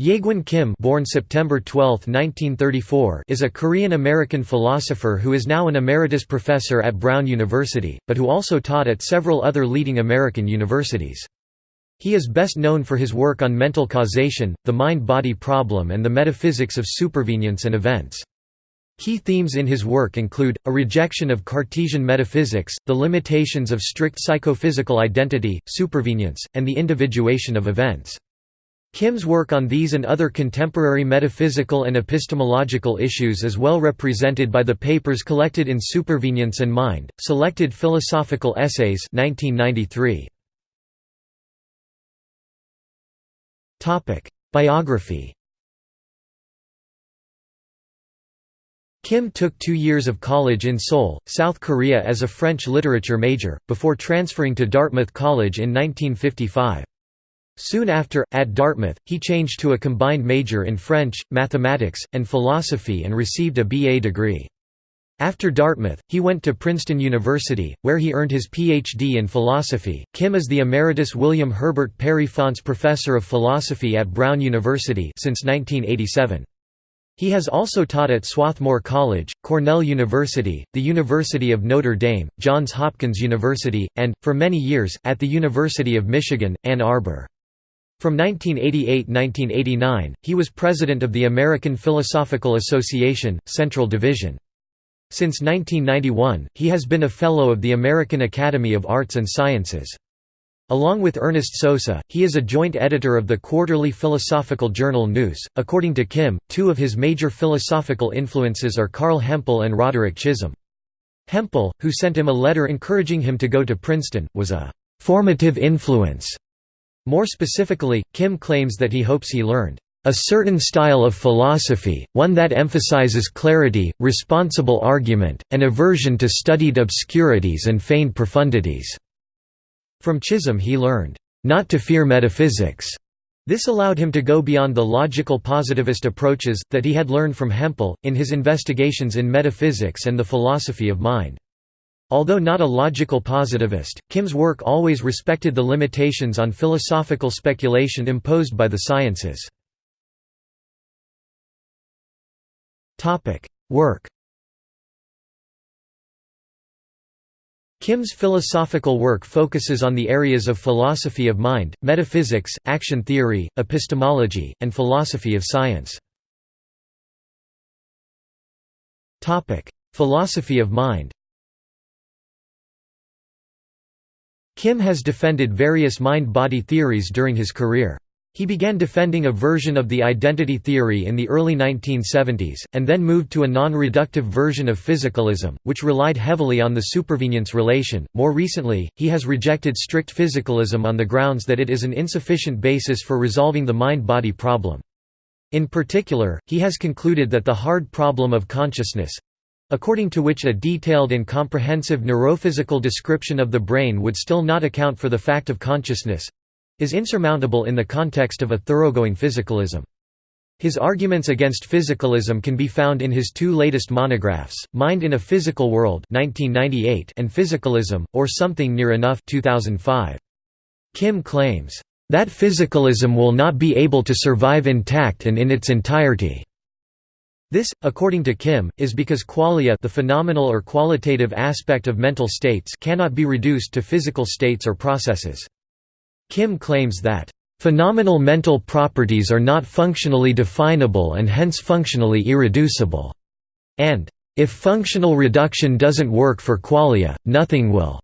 Jaegwon Kim born September 12, 1934, is a Korean-American philosopher who is now an emeritus professor at Brown University, but who also taught at several other leading American universities. He is best known for his work on mental causation, the mind-body problem and the metaphysics of supervenience and events. Key themes in his work include, a rejection of Cartesian metaphysics, the limitations of strict psychophysical identity, supervenience, and the individuation of events. Kim's work on these and other contemporary metaphysical and epistemological issues is well represented by the papers collected in Supervenience and Mind, Selected Philosophical Essays 1993. Biography Kim took two years of college in Seoul, South Korea as a French literature major, before transferring to Dartmouth College in 1955. Soon after, at Dartmouth, he changed to a combined major in French, mathematics, and philosophy and received a BA degree. After Dartmouth, he went to Princeton University, where he earned his Ph.D. in philosophy. Kim is the Emeritus William Herbert Perry Faunce Professor of Philosophy at Brown University since 1987. He has also taught at Swarthmore College, Cornell University, the University of Notre Dame, Johns Hopkins University, and, for many years, at the University of Michigan, Ann Arbor. From 1988–1989, he was president of the American Philosophical Association, Central Division. Since 1991, he has been a Fellow of the American Academy of Arts and Sciences. Along with Ernest Sosa, he is a joint editor of the quarterly philosophical journal Nous. According to Kim, two of his major philosophical influences are Carl Hempel and Roderick Chisholm. Hempel, who sent him a letter encouraging him to go to Princeton, was a formative influence more specifically, Kim claims that he hopes he learned a certain style of philosophy, one that emphasizes clarity, responsible argument, and aversion to studied obscurities and feigned profundities." From Chisholm he learned, "...not to fear metaphysics." This allowed him to go beyond the logical positivist approaches, that he had learned from Hempel, in his investigations in metaphysics and the philosophy of mind. Although not a logical positivist, Kim's work always respected the limitations on philosophical speculation imposed by the sciences. Work Kim's philosophical work focuses on the areas of philosophy of mind, metaphysics, action theory, epistemology, and philosophy of science. Philosophy of mind Kim has defended various mind-body theories during his career. He began defending a version of the identity theory in the early 1970s, and then moved to a non-reductive version of physicalism, which relied heavily on the supervenience relation. More recently, he has rejected strict physicalism on the grounds that it is an insufficient basis for resolving the mind-body problem. In particular, he has concluded that the hard problem of consciousness according to which a detailed and comprehensive neurophysical description of the brain would still not account for the fact of consciousness is insurmountable in the context of a thoroughgoing physicalism. His arguments against physicalism can be found in his two latest monographs, Mind in a Physical World 1998 and Physicalism, or Something Near Enough 2005. Kim claims, "...that physicalism will not be able to survive intact and in its entirety." This, according to Kim, is because qualia the phenomenal or qualitative aspect of mental states cannot be reduced to physical states or processes. Kim claims that, "...phenomenal mental properties are not functionally definable and hence functionally irreducible," and, "...if functional reduction doesn't work for qualia, nothing will."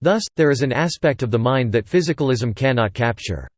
Thus, there is an aspect of the mind that physicalism cannot capture.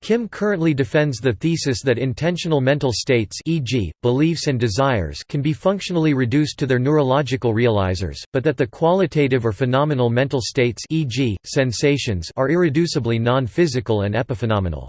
Kim currently defends the thesis that intentional mental states e.g., beliefs and desires can be functionally reduced to their neurological realizers, but that the qualitative or phenomenal mental states e.g., sensations are irreducibly non-physical and epiphenomenal.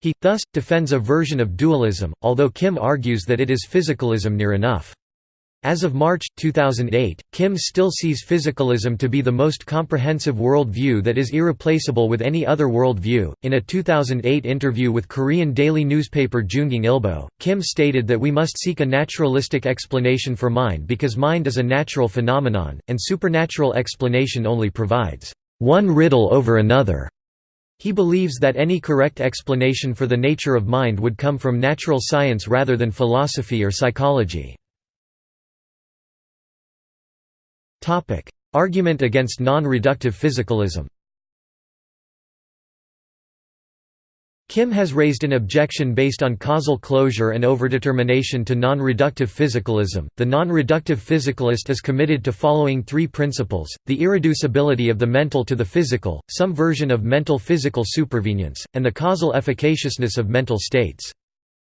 He, thus, defends a version of dualism, although Kim argues that it is physicalism near enough. As of March, 2008, Kim still sees physicalism to be the most comprehensive world view that is irreplaceable with any other world view. In a 2008 interview with Korean daily newspaper JoongAng Ilbo, Kim stated that we must seek a naturalistic explanation for mind because mind is a natural phenomenon, and supernatural explanation only provides one riddle over another. He believes that any correct explanation for the nature of mind would come from natural science rather than philosophy or psychology. Argument against non-reductive physicalism Kim has raised an objection based on causal closure and overdetermination to non-reductive physicalism. The non-reductive physicalist is committed to following three principles: the irreducibility of the mental to the physical, some version of mental physical supervenience, and the causal efficaciousness of mental states.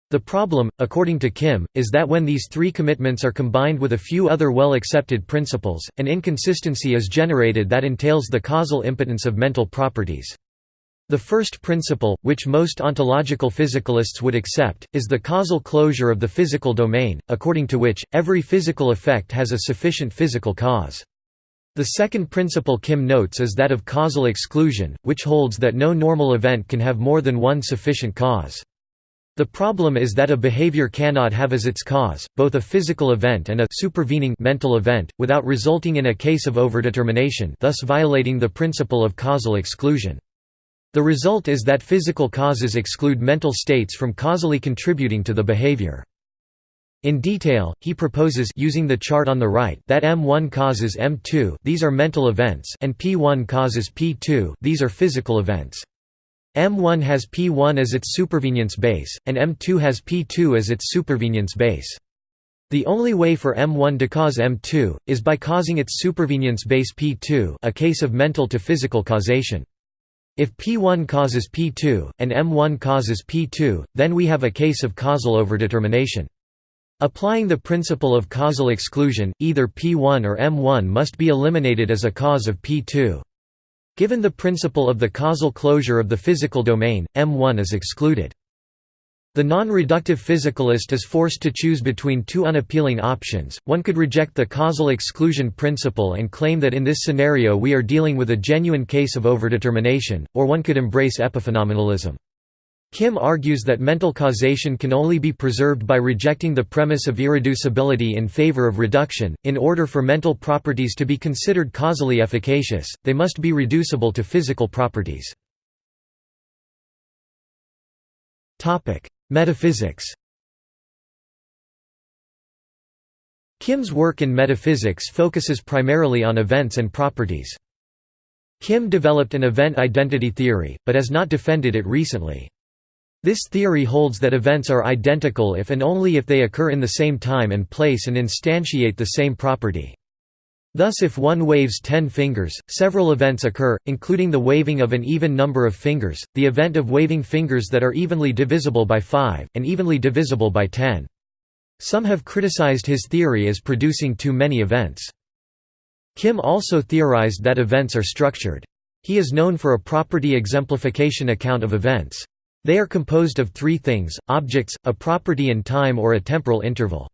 The problem, according to Kim, is that when these three commitments are combined with a few other well-accepted principles, an inconsistency is generated that entails the causal impotence of mental properties. The first principle, which most ontological physicalists would accept, is the causal closure of the physical domain, according to which, every physical effect has a sufficient physical cause. The second principle Kim notes is that of causal exclusion, which holds that no normal event can have more than one sufficient cause. The problem is that a behavior cannot have as its cause, both a physical event and a supervening mental event, without resulting in a case of overdetermination thus violating the principle of causal exclusion. The result is that physical causes exclude mental states from causally contributing to the behavior. In detail, he proposes using the chart on the right that M1 causes M2 these are mental events and P1 causes P2 these are physical events. M1 has P1 as its supervenience base, and M2 has P2 as its supervenience base. The only way for M1 to cause M2, is by causing its supervenience base P2 a case of mental to physical causation. If P1 causes P2, and M1 causes P2, then we have a case of causal overdetermination. Applying the principle of causal exclusion, either P1 or M1 must be eliminated as a cause of P2. Given the principle of the causal closure of the physical domain, M1 is excluded. The non-reductive physicalist is forced to choose between two unappealing options, one could reject the causal exclusion principle and claim that in this scenario we are dealing with a genuine case of overdetermination, or one could embrace epiphenomenalism. Kim argues that mental causation can only be preserved by rejecting the premise of irreducibility in favor of reduction. In order for mental properties to be considered causally efficacious, they must be reducible to physical properties. Topic: Metaphysics Kim's work in metaphysics focuses primarily on events and properties. Kim developed an event identity theory, but has not defended it recently. This theory holds that events are identical if and only if they occur in the same time and place and instantiate the same property. Thus if one waves ten fingers, several events occur, including the waving of an even number of fingers, the event of waving fingers that are evenly divisible by 5, and evenly divisible by 10. Some have criticized his theory as producing too many events. Kim also theorized that events are structured. He is known for a property exemplification account of events. They are composed of three things, objects, a property and time or a temporal interval.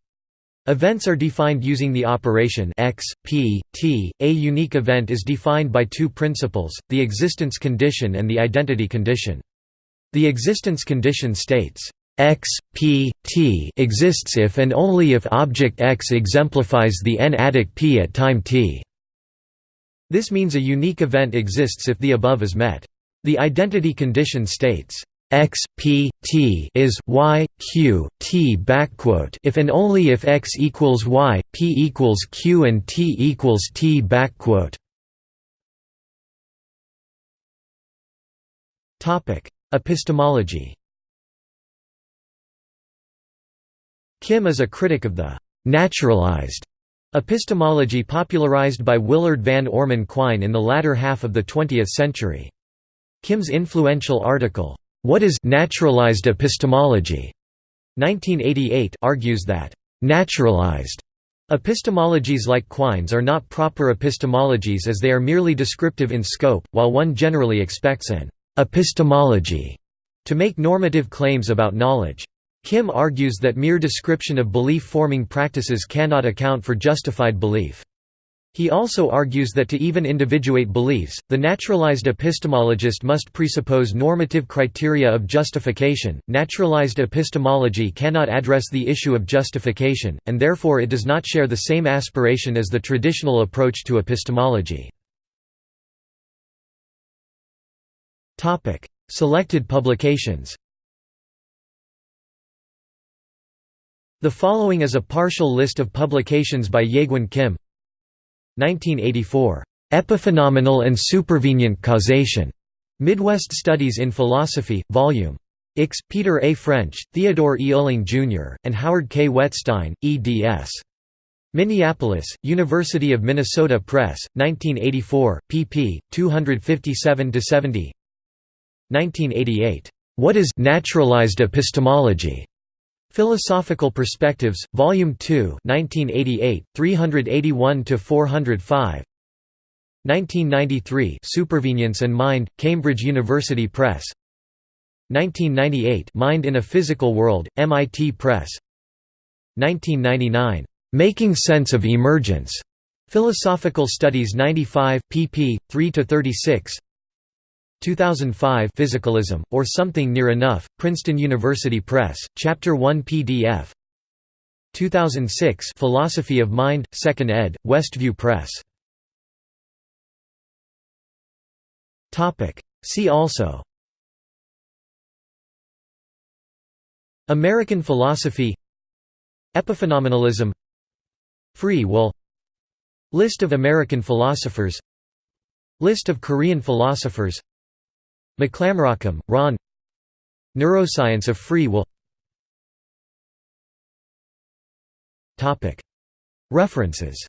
Events are defined using the operation x, p, t. A unique event is defined by two principles, the existence condition and the identity condition. The existence condition states, x, p, t exists if and only if object x exemplifies the n-adic p at time t. This means a unique event exists if the above is met. The identity condition states, x p t is y q t backquote. If and only if x equals y p equals q and t equals t backquote. Topic epistemology. Kim is a critic of the naturalized epistemology popularized by willard van orman quine in the latter half of the 20th century. Kim's influential article what is naturalized epistemology? 1988 argues that naturalized epistemologies like Quine's are not proper epistemologies as they are merely descriptive in scope, while one generally expects an epistemology to make normative claims about knowledge. Kim argues that mere description of belief-forming practices cannot account for justified belief. He also argues that to even individuate beliefs, the naturalized epistemologist must presuppose normative criteria of justification. Naturalized epistemology cannot address the issue of justification, and therefore it does not share the same aspiration as the traditional approach to epistemology. Topic: Selected publications The following is a partial list of publications by Jaegwon Kim 1984, "'Epiphenomenal and Supervenient Causation' Midwest Studies in Philosophy, Vol. Ix, Peter A. French, Theodore E. Uehling, Jr., and Howard K. Wettstein, eds. Minneapolis, University of Minnesota Press, 1984, pp. 257–70 1988, "'What is naturalized epistemology?' Philosophical Perspectives, Volume 2, 1988, 381 to 405. 1993, Supervenience and Mind, Cambridge University Press. 1998, Mind in a Physical World, MIT Press. 1999, Making Sense of Emergence. Philosophical Studies 95, pp. 3 to 36. 2005 Physicalism, or Something Near Enough, Princeton University Press, Chapter 1 PDF 2006 Philosophy of Mind, 2nd ed., Westview Press. See also. American philosophy. Epiphenomenalism. Free will. List of American philosophers. List of Korean philosophers McClamrockham, Ron. Neuroscience of Free Will. References.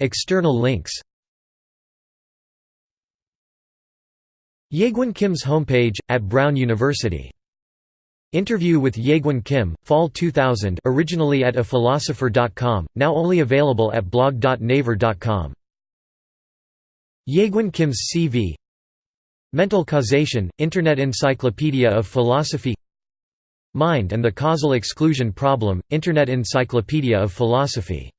External links. Jaegwon Kim's homepage, at Brown University. Interview with Jaegwon Kim, Fall 2000 originally at aphilosopher.com, now only available at blog.naver.com. Jaegwon Kim's CV Mental Causation, Internet Encyclopedia of Philosophy Mind and the Causal Exclusion Problem, Internet Encyclopedia of Philosophy